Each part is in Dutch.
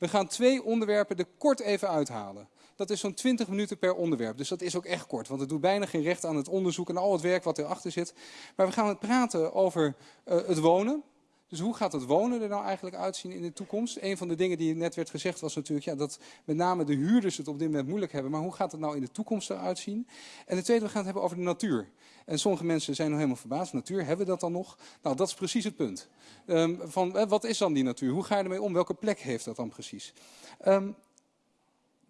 We gaan twee onderwerpen er kort even uithalen. Dat is zo'n 20 minuten per onderwerp. Dus dat is ook echt kort, want het doet bijna geen recht aan het onderzoek en al het werk wat erachter zit. Maar we gaan het praten over uh, het wonen. Dus hoe gaat het wonen er nou eigenlijk uitzien in de toekomst? Een van de dingen die net werd gezegd was natuurlijk ja, dat met name de huurders het op dit moment moeilijk hebben. Maar hoe gaat het nou in de toekomst eruit zien? En de tweede, we gaan het hebben over de natuur. En sommige mensen zijn nog helemaal verbaasd. Natuur, hebben we dat dan nog? Nou, dat is precies het punt. Um, van, wat is dan die natuur? Hoe ga je ermee om? Welke plek heeft dat dan precies? Um,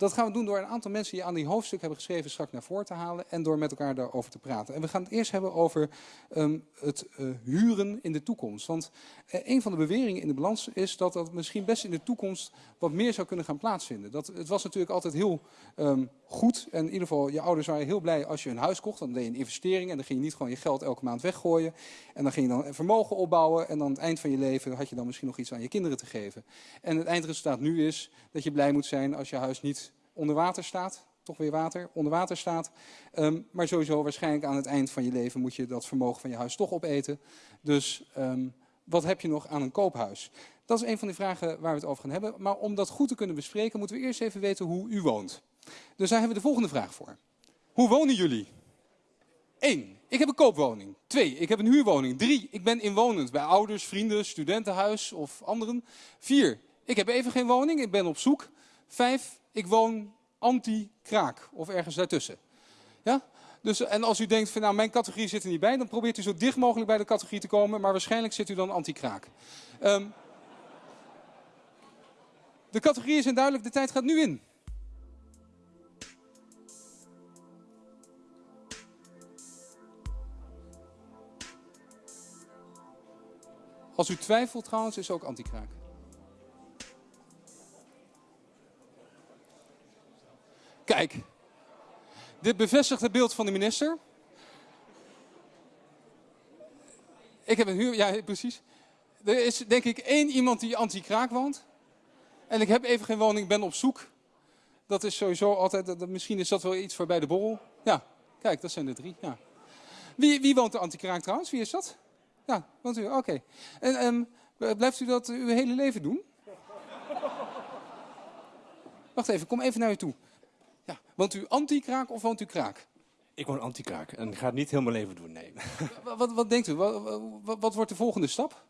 dat gaan we doen door een aantal mensen die aan die hoofdstuk hebben geschreven straks naar voren te halen en door met elkaar daarover te praten. En we gaan het eerst hebben over um, het uh, huren in de toekomst. Want uh, een van de beweringen in de balans is dat dat misschien best in de toekomst wat meer zou kunnen gaan plaatsvinden. Dat, het was natuurlijk altijd heel um, goed en in ieder geval je ouders waren heel blij als je een huis kocht. Dan deed je een investering en dan ging je niet gewoon je geld elke maand weggooien. En dan ging je dan vermogen opbouwen en dan aan het eind van je leven had je dan misschien nog iets aan je kinderen te geven. En het eindresultaat nu is dat je blij moet zijn als je huis niet onder water staat. Toch weer water, onder water staat. Um, maar sowieso waarschijnlijk aan het eind van je leven moet je dat vermogen van je huis toch opeten. Dus um, wat heb je nog aan een koophuis? Dat is een van de vragen waar we het over gaan hebben. Maar om dat goed te kunnen bespreken moeten we eerst even weten hoe u woont. Dus daar hebben we de volgende vraag voor. Hoe wonen jullie? 1. Ik heb een koopwoning. 2. Ik heb een huurwoning. 3. Ik ben inwonend bij ouders, vrienden, studentenhuis of anderen. 4. Ik heb even geen woning. Ik ben op zoek. 5 ik woon anti-kraak of ergens daartussen. Ja? Dus, en als u denkt van nou mijn categorie zit er niet bij, dan probeert u zo dicht mogelijk bij de categorie te komen, maar waarschijnlijk zit u dan anti-kraak. Um, de categorieën zijn duidelijk, de tijd gaat nu in. Als u twijfelt trouwens, is ook anti-kraak. Kijk, dit bevestigt het beeld van de minister. Ik heb een huur, ja precies. Er is denk ik één iemand die anti-kraak woont. En ik heb even geen woning, ben op zoek. Dat is sowieso altijd, misschien is dat wel iets voor bij de borrel. Ja, kijk, dat zijn de drie. Ja. Wie, wie woont de anti-kraak trouwens? Wie is dat? Ja, woont u, oké. En um, blijft u dat uw hele leven doen? Wacht even, kom even naar u toe. Ja. Woont u anti-kraak of woont u kraak? Ik woon anti-kraak en ga het niet heel mijn leven doen, nee. Wat, wat, wat denkt u? Wat, wat, wordt de volgende stap?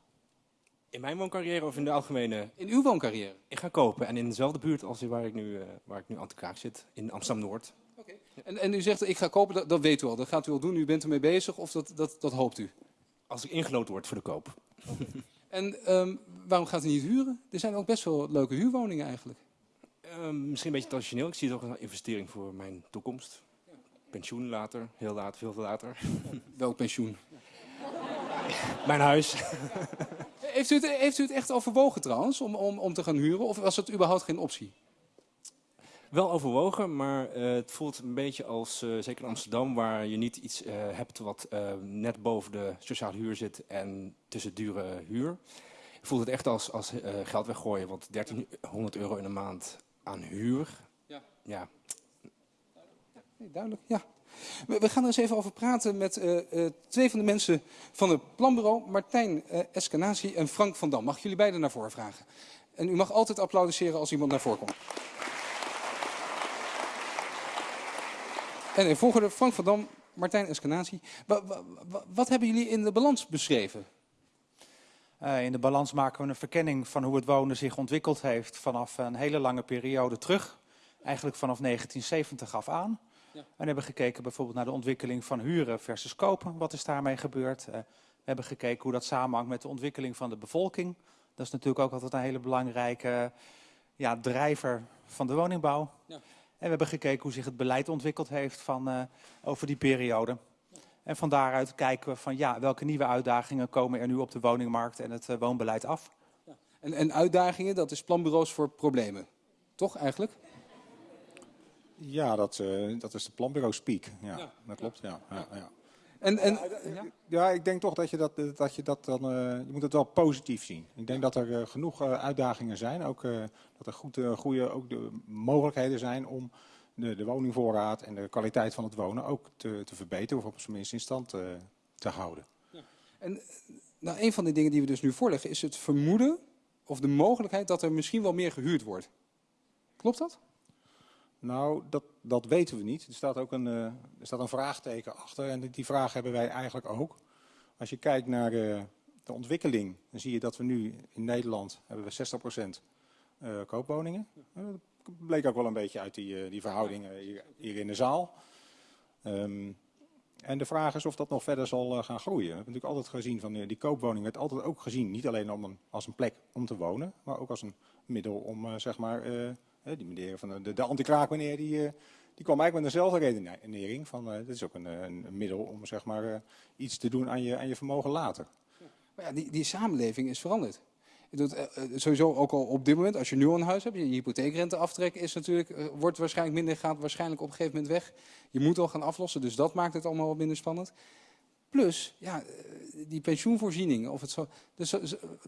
In mijn wooncarrière of in de algemene? In uw wooncarrière? Ik ga kopen en in dezelfde buurt als waar ik nu, uh, waar ik nu anti-kraak zit, in Amsterdam-Noord. Oké. Okay. En, en u zegt ik ga kopen, dat, dat weet u al, dat gaat u al doen, u bent ermee bezig of dat, dat, dat hoopt u? Als ik ingeloten word voor de koop. Okay. en um, waarom gaat u niet huren? Er zijn ook best wel leuke huurwoningen eigenlijk. Uh, misschien een beetje traditioneel. Ik zie het ook als een investering voor mijn toekomst. Pensioen later, heel laat, veel later. Welk pensioen? mijn huis. heeft, u het, heeft u het echt overwogen trouwens, om, om, om te gaan huren? Of was het überhaupt geen optie? Wel overwogen, maar uh, het voelt een beetje als, uh, zeker in Amsterdam, waar je niet iets uh, hebt wat net boven de sociale huur zit en tussen dure huur. Ik voel het echt als, als geld weggooien, want 1300 euro in de maand aan huur. Ja. ja. Nee, duidelijk, ja. We, we, gaan er eens even over praten met uh, uh, twee van de mensen van het planbureau. Martijn uh, Eskenazi en Frank van Dam. Mag jullie beiden naar voren vragen? En u mag altijd applaudisseren als iemand naar voren komt. En in volgende Frank van Dam, Martijn Eskenazi. Wat, wat, wat hebben jullie in de balans beschreven? Uh, in de balans maken we een verkenning van hoe het wonen zich ontwikkeld heeft vanaf een hele lange periode terug. Eigenlijk vanaf 1970 af aan. Ja. En hebben gekeken bijvoorbeeld naar de ontwikkeling van huren versus kopen. Wat is daarmee gebeurd? Uh, we hebben gekeken hoe dat samenhangt met de ontwikkeling van de bevolking. Dat is natuurlijk ook altijd een hele belangrijke ja, drijver van de woningbouw. Ja. En we hebben gekeken hoe zich het beleid ontwikkeld heeft van, uh, over die periode. En van daaruit kijken we van ja, welke nieuwe uitdagingen komen er nu op de woningmarkt en het uh, woonbeleid af. Ja. En, en, uitdagingen, dat is planbureaus voor problemen, toch eigenlijk? Ja, dat, uh, dat is de planbureau speak. Ja, ja. dat klopt. Ja. ja. ja. En, en, ja, ik denk toch dat je dat, dat, je dat dan, uh, je moet het wel positief zien. Ik denk dat er uh, genoeg uh, uitdagingen zijn, ook dat er goed, goede ook de mogelijkheden zijn om de, de woningvoorraad en de kwaliteit van het wonen ook te, te verbeteren of op zijn minst in stand te, te houden. Ja. En nou, een van de dingen die we dus nu voorleggen is het vermoeden of de mogelijkheid dat er misschien wel meer gehuurd wordt. Klopt dat? Nou, dat, dat weten we niet. Er staat ook een, uh, er staat een vraagteken achter en die vraag hebben wij eigenlijk ook. Als je kijkt naar uh, de ontwikkeling, dan zie je dat we nu in Nederland hebben we 60% uh, koopwoningen. Bleek ook wel een beetje uit die, die verhoudingen hier, in de zaal. Um, en de vraag is of dat nog verder zal gaan groeien. We hebben natuurlijk altijd gezien van die koopwoning werd altijd ook gezien, niet alleen om een, als een plek om te wonen, maar ook als een middel om zeg maar die meneer van de, de anti-kraak meneer, die, eh, die kwam eigenlijk met dezelfde redenering. Van, dit is ook een, een, middel om zeg maar, iets te doen aan je, aan je vermogen later. Maar ja, die, die samenleving is veranderd. Doet, uh, sowieso ook al op dit moment, als je nu een huis hebt, je hypotheekrente aftrekken is natuurlijk, wordt waarschijnlijk minder, gaat waarschijnlijk op een gegeven moment weg. Je moet al gaan aflossen, dus dat maakt het allemaal wat minder spannend. Plus, ja, die pensioenvoorzieningen of het zo. Dus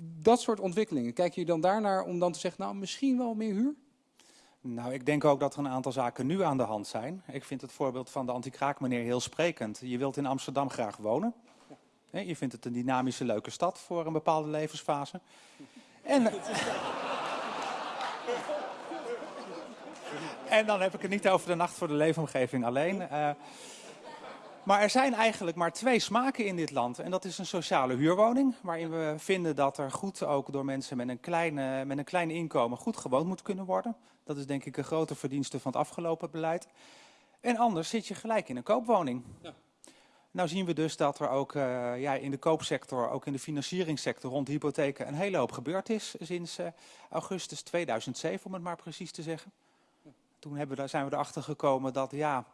dat soort ontwikkelingen. Kijk je dan daarnaar om dan te zeggen, nou misschien wel meer huur? Nou, ik denk ook dat er een aantal zaken nu aan de hand zijn. Ik vind het voorbeeld van de anti-kraakmeneer heel sprekend. Je wilt in Amsterdam graag wonen. Je vindt het een dynamische, leuke stad voor een bepaalde levensfase. En, en dan heb ik het niet over de nacht voor de leefomgeving alleen. Uh, maar er zijn eigenlijk maar twee smaken in dit land. En dat is een sociale huurwoning, waarin we vinden dat er goed ook door mensen met een, kleine, met een klein inkomen goed gewoond moet kunnen worden. Dat is denk ik een grote verdienste van het afgelopen beleid. En anders zit je gelijk in een koopwoning. Ja. Nou zien we dus dat er ook uh, ja, in de koopsector, ook in de financieringssector rond de hypotheken een hele hoop gebeurd is sinds uh, augustus 2007, om het maar precies te zeggen. Toen hebben we, zijn we erachter gekomen dat ja,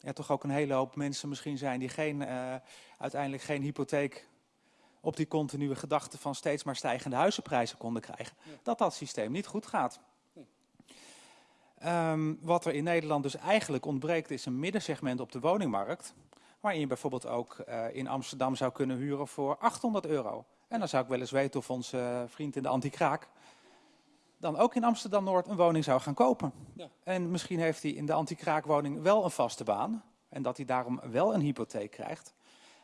er toch ook een hele hoop mensen misschien zijn die geen, uh, uiteindelijk geen hypotheek op die continue gedachte van steeds maar stijgende huizenprijzen konden krijgen. Dat dat systeem niet goed gaat. Um, wat er in Nederland dus eigenlijk ontbreekt is een middensegment op de woningmarkt. Waarin je bijvoorbeeld ook uh, in Amsterdam zou kunnen huren voor 800 euro. En dan zou ik wel eens weten of onze vriend in de anti-kraak dan ook in Amsterdam-Noord een woning zou gaan kopen. Ja. En misschien heeft hij in de anti-kraakwoning wel een vaste baan. En dat hij daarom wel een hypotheek krijgt.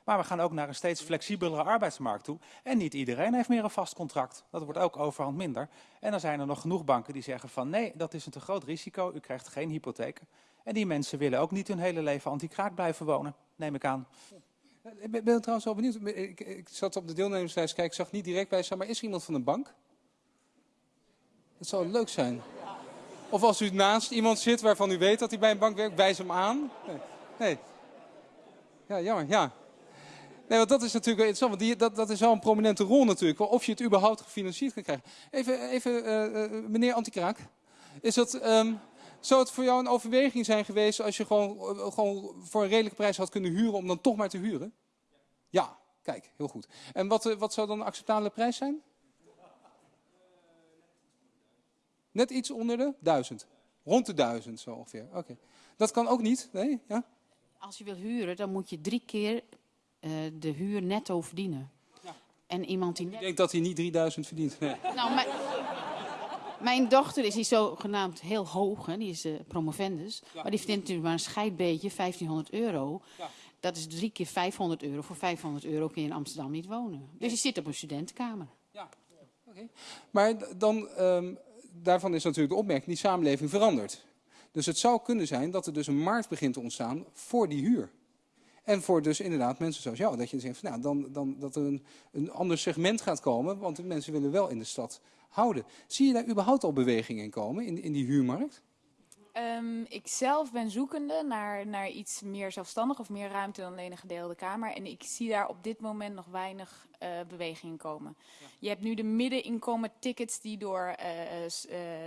Maar we gaan ook naar een steeds flexibelere arbeidsmarkt toe. En niet iedereen heeft meer een vast contract. Dat wordt ook overhand minder. En dan zijn er nog genoeg banken die zeggen van nee, dat is een te groot risico. U krijgt geen hypotheken. En die mensen willen ook niet hun hele leven anti-kraak blijven wonen, neem ik aan. Ik ben, trouwens wel benieuwd. Ik, ik, zat op de deelnemerslijst kijken, ik zag niet direct bij staan. Maar is er iemand van een bank? Dat zou leuk zijn. Of als u naast iemand zit waarvan u weet dat hij bij een bank werkt, wijs hem aan. Nee. nee. Ja, jammer, ja. Nee, want dat is natuurlijk interessant, want die, dat, dat is wel een prominente rol natuurlijk. Of je het überhaupt gefinancierd kan krijgen. Even, even uh, meneer Antikraak. Is dat, um, zou het voor jou een overweging zijn geweest als je gewoon, uh, gewoon voor een redelijke prijs had kunnen huren om dan toch maar te huren? Ja, kijk, heel goed. En wat, wat zou dan een acceptabele prijs zijn? Net iets onder de duizend. Rond de duizend zo ongeveer. Oké. Okay. Dat kan ook niet? Nee? Ja? Als je wil huren, dan moet je drie keer uh, de huur netto verdienen. Ja. En iemand die. Ik denk dat hij niet 3000 verdient. Nee. Nou, mijn, mijn dochter is hier zogenaamd heel hoog, hè? die is uh, promovendus. Ja. Maar die verdient natuurlijk maar een scheidbeetje, 1500 euro. Ja. Dat is drie keer 500 euro. Voor 500 euro kun je in Amsterdam niet wonen. Dus je zit op een studentenkamer. Ja, oké. Okay. Maar dan. Um, daarvan is natuurlijk de opmerking, die samenleving verandert. Dus het zou kunnen zijn dat er dus een markt begint te ontstaan voor die huur. En voor dus inderdaad mensen zoals jou. Dat je zegt, nou, dan, dan, dat er een, een ander segment gaat komen. Want de mensen willen wel in de stad houden. Zie je daar überhaupt al beweging in komen, in, in die huurmarkt? Um, ik zelf ben zoekende naar, naar iets meer zelfstandig of meer ruimte dan alleen een gedeelde kamer. En ik zie daar op dit moment nog weinig uh, beweging in komen. Ja. Je hebt nu de middeninkomen tickets die door uh, uh,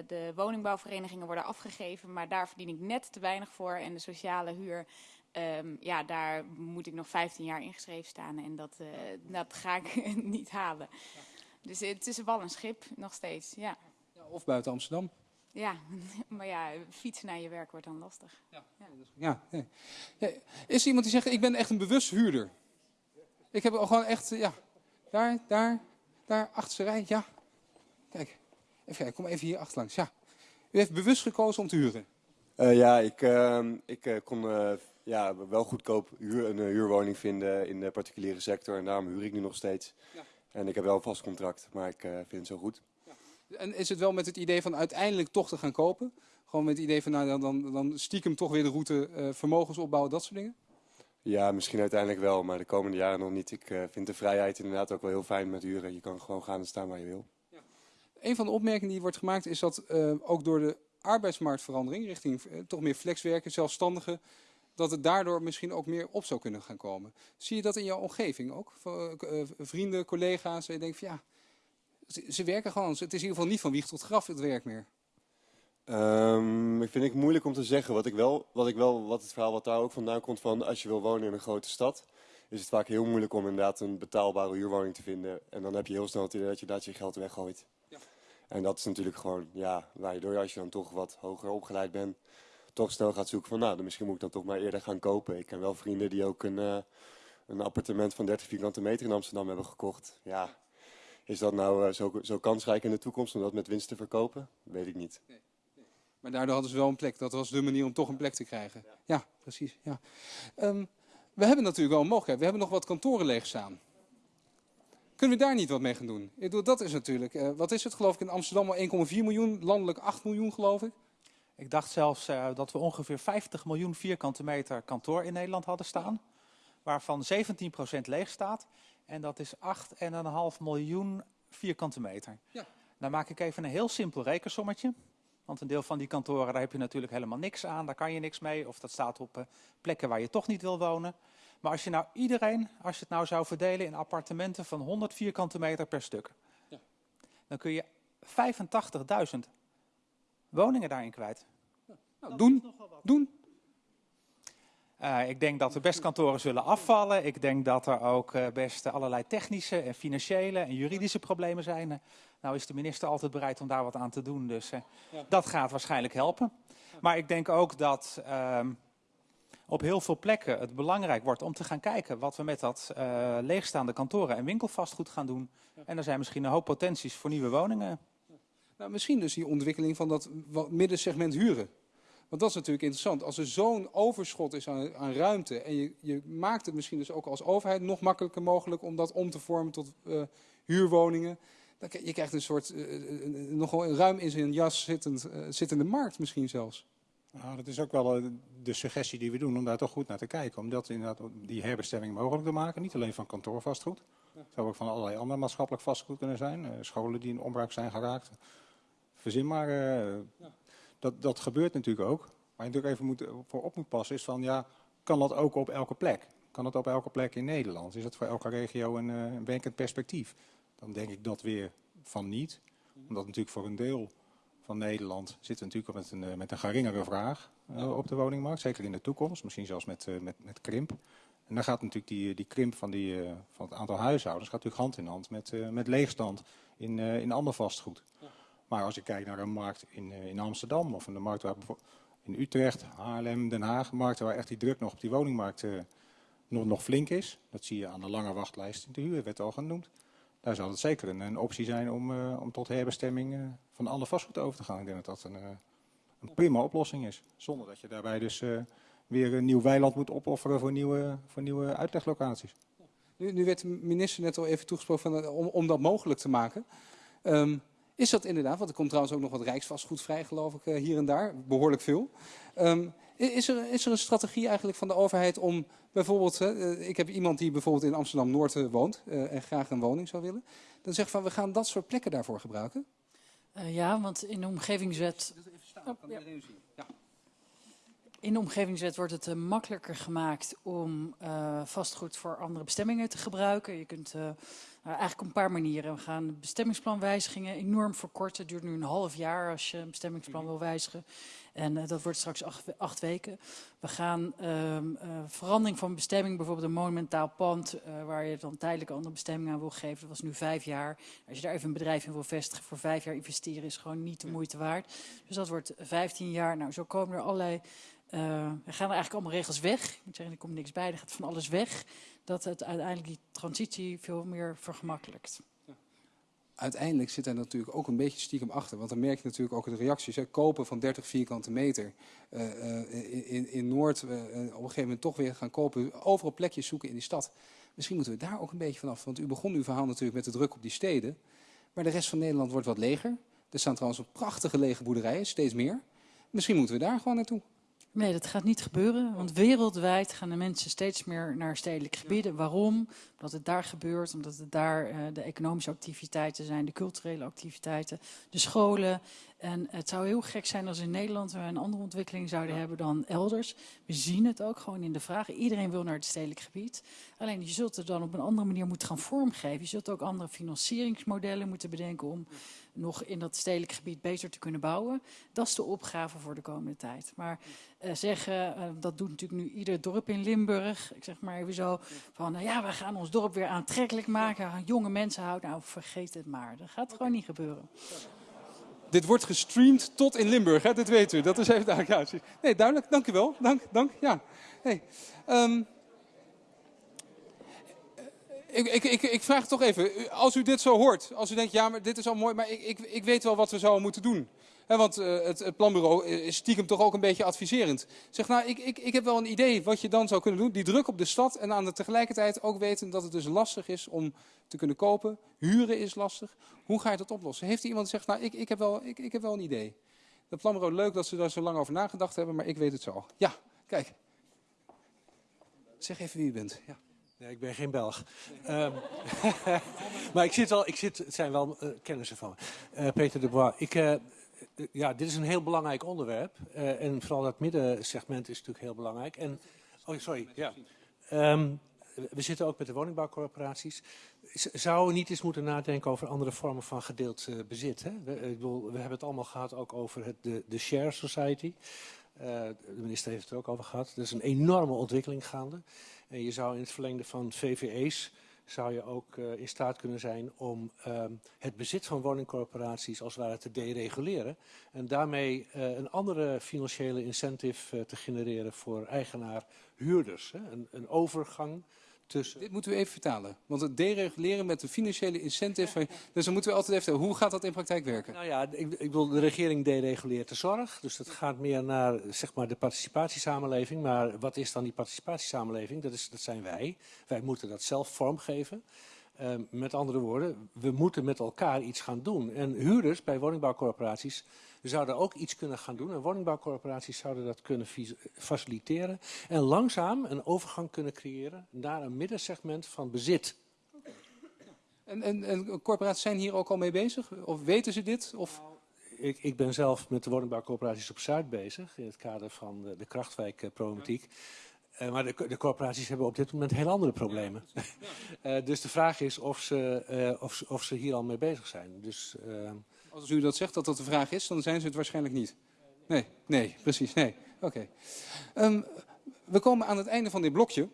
de woningbouwverenigingen worden afgegeven. Maar daar verdien ik net te weinig voor. En de sociale huur, um, ja, daar moet ik nog 15 jaar ingeschreven staan. En dat, dat ga ik niet halen. Ja. Dus het is wel een schip, nog steeds, ja. ja of buiten Amsterdam. Ja, maar ja, fietsen naar je werk wordt dan lastig. Ja. Ja. ja. ja. Is er iemand die zegt, ik ben echt een bewust huurder? Ik heb al gewoon echt, ja, daar, daar, daar, achterste rij, ja. Kijk, even kijken, kom even hier achterlangs, ja. U heeft bewust gekozen om te huren? Uh, ja, ik, uh, ik uh, kon ja, wel goedkoop huur, een huurwoning vinden in de particuliere sector. En daarom huur ik nu nog steeds. Ja. En ik heb wel een vast contract, maar ik vind het zo goed. En is het wel met het idee van uiteindelijk toch te gaan kopen? Gewoon met het idee van nou, dan, dan, dan stiekem toch weer de route uh, vermogens opbouwen, dat soort dingen? Ja, misschien uiteindelijk wel, maar de komende jaren nog niet. Ik uh, vind de vrijheid inderdaad ook wel heel fijn met huren. Je kan gewoon gaan en staan waar je wil. Ja. Een van de opmerkingen die wordt gemaakt is dat ook door de arbeidsmarktverandering richting toch meer flexwerken, zelfstandigen, dat het daardoor misschien ook meer op zou kunnen gaan komen. Zie je dat in jouw omgeving ook? vrienden, collega's, en je denkt van ja, ze, ze werken gewoon. Het is in ieder geval niet van wieg tot graf het werk meer. Um, ik vind het moeilijk om te zeggen. Wat, ik wel, wat, ik wel, wat het verhaal wat daar ook vandaan komt van als je wil wonen in een grote stad, is het vaak heel moeilijk om inderdaad een betaalbare huurwoning te vinden. En dan heb je heel snel het idee dat je dat je geld weggooit. Ja. En dat is natuurlijk gewoon, ja, waardoor als je dan toch wat hoger opgeleid bent, toch snel gaat zoeken van, nou, dan misschien moet ik dan toch maar eerder gaan kopen. Ik ken wel vrienden die ook een, uh, een appartement van 30 vierkante meter in Amsterdam hebben gekocht. Ja, is dat nou uh, zo, zo kansrijk in de toekomst om dat met winst te verkopen? Weet ik niet. Nee. Maar daardoor hadden ze wel een plek. Dat was de manier om toch een plek te krijgen. Ja, precies. Ja. Um, we hebben natuurlijk wel een mogelijkheid. We hebben nog wat kantoren leeg staan. Kunnen we daar niet wat mee gaan doen? Ik bedoel, dat is natuurlijk, uh, wat is het geloof ik in Amsterdam al 1,4 miljoen, landelijk 8 miljoen geloof ik. Ik dacht zelfs uh, dat we ongeveer 50 miljoen vierkante meter kantoor in Nederland hadden staan. Waarvan 17% leeg staat. En dat is 8,5 miljoen vierkante meter. Ja. Dan maak ik even een heel simpel rekensommetje. Want een deel van die kantoren, daar heb je natuurlijk helemaal niks aan. Daar kan je niks mee. Of dat staat op uh, plekken waar je toch niet wil wonen. Maar als je nou iedereen, als je het nou zou verdelen in appartementen van 100 vierkante meter per stuk. Ja. Dan kun je 85.000 woningen daarin kwijt. Nou, doen, doen. Uh, ik denk dat er best kantoren zullen afvallen. Ik denk dat er ook uh, best allerlei technische en financiële en juridische problemen zijn. Nou is de minister altijd bereid om daar wat aan te doen, dus ja. dat gaat waarschijnlijk helpen. Maar ik denk ook dat ehm, op heel veel plekken het belangrijk wordt om te gaan kijken wat we met dat leegstaande kantoren en winkelvastgoed gaan doen. En er zijn misschien een hoop potenties voor nieuwe woningen. Nou, misschien dus die ontwikkeling van dat middensegment huren. Want dat is natuurlijk interessant. Als er zo'n overschot is aan, aan ruimte en je, je, maakt het misschien dus ook als overheid nog makkelijker mogelijk om dat om te vormen tot uh, huurwoningen. Dan, je krijgt een soort, uh, nogal ruim in zijn jas zittend, uh, zittende markt misschien zelfs. Nou, dat is ook wel de suggestie die we doen om daar toch goed naar te kijken. Om dat inderdaad die herbestemming mogelijk te maken. Niet alleen van kantoorvastgoed. Het zou ook van allerlei ander maatschappelijk vastgoed kunnen zijn. scholen die in onbruik zijn geraakt. Verzin maar. Ja dat, dat gebeurt natuurlijk ook. Waar je natuurlijk even moet, voor op moet passen is van, ja, kan dat ook op elke plek? Kan dat op elke plek in Nederland? Is dat voor elke regio een, uh, een werkend perspectief? Dan denk ik dat weer van niet. Omdat natuurlijk voor een deel van Nederland zitten we natuurlijk met een, met een geringere vraag uh, op de woningmarkt. Zeker in de toekomst, misschien zelfs met, met, met krimp. En dan gaat natuurlijk die, die krimp van, die, van het aantal huishoudens gaat natuurlijk hand in hand met, met leegstand in, in ander vastgoed. Ja. Maar als ik kijk naar een markt in, eh, in Amsterdam of een markt waar in Utrecht, Haarlem, Den Haag, markten waar echt die druk nog op die woningmarkt uh, nog, nog flink is. Dat zie je aan de lange wachtlijst in de huur, werd al genoemd. Daar zal het zeker een, een optie zijn om, uh, om tot herbestemming van alle vastgoed over te gaan. Ik denk dat dat een, een prima oplossing is. Zonder dat je daarbij dus weer een nieuw weiland moet opofferen voor nieuwe, voor nieuwe uitleglocaties. Nu, nu werd de minister net al even toegesproken van, om, om dat mogelijk te maken. Um, is dat inderdaad, want er komt trouwens ook nog wat rijksvastgoed vrij, geloof ik, eh, hier en daar. Behoorlijk veel. Um, is, er, is er een strategie eigenlijk van de overheid om bijvoorbeeld... Uh, ik heb iemand die bijvoorbeeld in Amsterdam-Noord uh, woont uh, en graag een woning zou willen. Dan zegt van, we gaan dat soort plekken daarvoor gebruiken. ja, want in de omgevingswet... Even staan, oh, kan ja. zien. In de omgevingswet wordt het uh, makkelijker gemaakt om uh, vastgoed voor andere bestemmingen te gebruiken. Je kunt uh, eigenlijk op een paar manieren. We gaan bestemmingsplanwijzigingen enorm verkorten. Het duurt nu een half jaar als je een bestemmingsplan wil wijzigen. En dat wordt straks acht, acht, weken. We gaan ehm, verandering van bestemming, bijvoorbeeld een monumentaal pand, waar je dan tijdelijk een andere bestemming aan wil geven. Dat was nu vijf jaar. Als je daar even een bedrijf in wil vestigen, voor vijf jaar investeren is gewoon niet de moeite waard. Dus dat wordt vijftien jaar. Nou, zo komen er allerlei uh, er gaan er eigenlijk allemaal regels weg. Ik moet zeggen, er komt niks bij, er gaat van alles weg. Dat het uiteindelijk die transitie veel meer vergemakkelijkt. Uiteindelijk zit er natuurlijk ook een beetje stiekem achter. Want dan merk je natuurlijk ook de reacties. Kopen van 30 vierkante meter uh, uh, in, in, Noord. op een gegeven moment toch weer gaan kopen. Overal plekjes zoeken in die stad. Misschien moeten we daar ook een beetje vanaf. Want u begon uw verhaal natuurlijk met de druk op die steden. Maar de rest van Nederland wordt wat leger. Er staan trouwens prachtige lege boerderijen, steeds meer. Misschien moeten we daar gewoon naartoe. Nee, dat gaat niet gebeuren. Want wereldwijd gaan de mensen steeds meer naar stedelijke gebieden. Waarom? Omdat het daar gebeurt, omdat het daar uh, de economische activiteiten zijn, de culturele activiteiten, de scholen. En het zou heel gek zijn als in Nederland we een andere ontwikkeling zouden hebben dan elders. We zien het ook gewoon in de vragen. Iedereen wil naar het stedelijk gebied. Alleen je zult het dan op een andere manier moeten gaan vormgeven. Je zult ook andere financieringsmodellen moeten bedenken om nog in dat stedelijk gebied beter te kunnen bouwen. Dat is de opgave voor de komende tijd. Maar uh, zeggen, uh, dat doet natuurlijk nu ieder dorp in Limburg. Ik zeg maar even zo van, nou ja, we gaan ons dorp weer aantrekkelijk maken. Jonge mensen houden, nou vergeet het maar. Dat gaat gewoon niet gebeuren. Dit wordt gestreamd tot in Limburg, hè? dit weet u. Dat is even duidelijk. Ja, nee, duidelijk. Dank u wel. Dank, dank. Ja. Hey. Um, ik, ik, ik, ik, vraag toch even, als u dit zo hoort, als u denkt, ja, maar dit is al mooi, maar ik, weet wel wat we zouden moeten doen. Want uh, het, planbureau is stiekem toch ook een beetje adviserend. Zeg, nou, ik, heb wel een idee wat je dan zou kunnen doen. Die druk op de stad en aan de tegelijkertijd ook weten dat het dus lastig is om te kunnen kopen. Huren is lastig. Hoe ga je dat oplossen? Heeft er iemand gezegd, nou, ik, heb wel, ik heb wel een idee. Het planbureau, leuk dat ze daar zo lang over nagedacht hebben, maar ik weet het zo. Ja, kijk. Zeg even wie u bent. Ja. Nee, ik ben geen Belg. Um, maar ik zit wel, ik zit, het zijn wel uh, kennissen van me. Uh, Peter de Bois. Ik, uh, ja, dit is een heel belangrijk onderwerp. en vooral dat middensegment is natuurlijk heel belangrijk. En, oh, sorry. Ja. Um, we zitten ook met de woningbouwcorporaties. Zouden we niet eens moeten nadenken over andere vormen van gedeeld bezit? Hè? We, ik bedoel, we hebben het allemaal gehad ook over het, de, de share society. De minister heeft het er ook over gehad. Er is een enorme ontwikkeling gaande. En je zou in het verlengde van VVE's zou je ook uh, in staat kunnen zijn om um, het bezit van woningcorporaties als het ware te dereguleren. En daarmee uh, een andere financiële incentive te genereren voor eigenaar-huurders. Een overgang tussen... Dit moeten we even vertalen. Want het dereguleren met de financiële incentives... Dus dan moeten we altijd even... Hoe gaat dat in praktijk werken? Nou ja, ik, ik bedoel, de regering dereguleert de zorg. Dus dat gaat meer naar zeg maar, de participatiesamenleving. Maar wat is dan die participatiesamenleving? Dat, is, dat zijn wij. Wij moeten dat zelf vormgeven. Uh, met andere woorden, we moeten met elkaar iets gaan doen. En huurders bij woningbouwcorporaties zouden ook iets kunnen gaan doen. En woningbouwcorporaties zouden dat kunnen faciliteren. En langzaam een overgang kunnen creëren naar een middensegment van bezit. En, en, en corporaties zijn hier ook al mee bezig? Of weten ze dit? Of... Ik, ik, ben zelf met de woningbouwcorporaties op Zuid bezig. In het kader van de, de krachtwijkproblematiek. Uh, maar de, de, corporaties hebben op dit moment heel andere problemen. Ja, uh, dus de vraag is of ze, uh, of, of, ze hier al mee bezig zijn. Dus, als u dat zegt, dat dat de vraag is, dan zijn ze het waarschijnlijk niet. Nee, nee, precies, nee. Oké. Okay. Um, we komen aan het einde van dit blokje.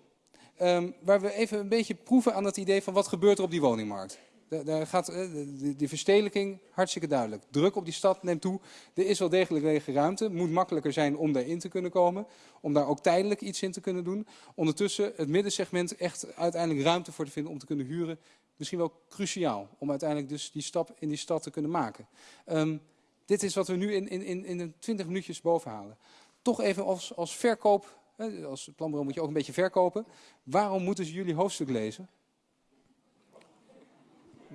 Um, waar we even een beetje proeven aan het idee van wat gebeurt er op die woningmarkt. Daar gaat die, die verstedelijking hartstikke duidelijk. Druk op die stad neemt toe. Er is wel degelijk lege ruimte. moet makkelijker zijn om daarin te kunnen komen. Om daar ook tijdelijk iets in te kunnen doen. Ondertussen het middensegment echt uiteindelijk ruimte voor te vinden om te kunnen huren misschien wel cruciaal om uiteindelijk dus die stap in die stad te kunnen maken. Um, dit is wat we nu in, in, in, in 20 minuutjes bovenhalen. Toch even als, als verkoop, als planbureau moet je ook een beetje verkopen. Waarom moeten ze jullie hoofdstuk lezen?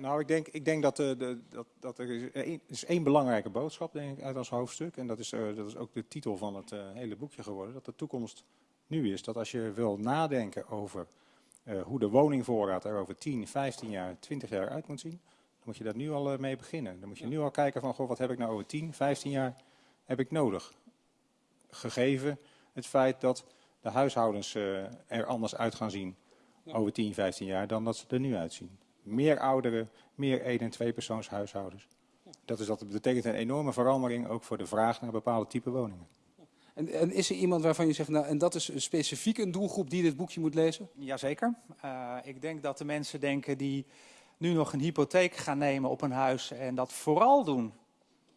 Nou, ik denk, ik denk dat, uh, de, dat, dat er is één, is één belangrijke boodschap denk ik, uit ons hoofdstuk. En dat is, uh, dat is ook de titel van het uh, hele boekje geworden. Dat de toekomst nu is. Dat als je wil nadenken over hoe de woningvoorraad er over 10, 15 jaar, 20 jaar uit moet zien, dan moet je daar nu al mee beginnen. Dan moet je nu al kijken van, goh, wat heb ik nou over 10, 15 jaar heb ik nodig? Gegeven het feit dat de huishoudens er anders uit gaan zien over 10, 15 jaar dan dat ze er nu uitzien. Meer ouderen, meer één- en tweepersoonshuishoudens. Dat, is, dat betekent een enorme verandering ook voor de vraag naar bepaalde type woningen. En, en, is er iemand waarvan je zegt, nou, en dat is specifiek een doelgroep die dit boekje moet lezen? Jazeker. Uh, ik denk dat de mensen denken die nu nog een hypotheek gaan nemen op een huis en dat vooral doen.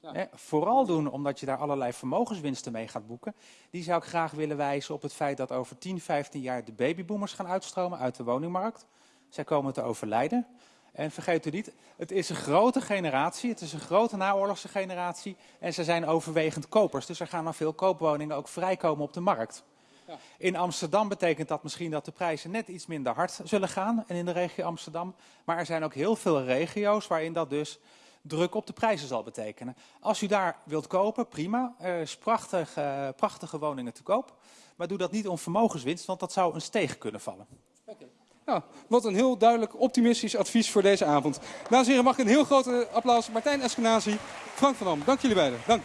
Ja. Hè, vooral doen omdat je daar allerlei vermogenswinsten mee gaat boeken. Die zou ik graag willen wijzen op het feit dat over 10, 15 jaar de babyboomers gaan uitstromen uit de woningmarkt. Zij komen te overlijden. En vergeet u niet, het is een grote generatie, het is een grote naoorlogse generatie en ze zijn overwegend kopers. Dus er gaan nog veel koopwoningen ook vrijkomen op de markt. Ja. In Amsterdam betekent dat misschien dat de prijzen net iets minder hard zullen gaan en in de regio Amsterdam. Maar er zijn ook heel veel regio's waarin dat dus druk op de prijzen zal betekenen. Als u daar wilt kopen, prima. Er is prachtig, eh, prachtige woningen te koop. Maar doe dat niet om vermogenswinst, want dat zou een steeg kunnen vallen. Nou, wat een heel duidelijk optimistisch advies voor deze avond. Dames en heren, mag ik een heel groot applaus. Martijn Eskenazi, Frank van Dam. Dank jullie beiden. Dank.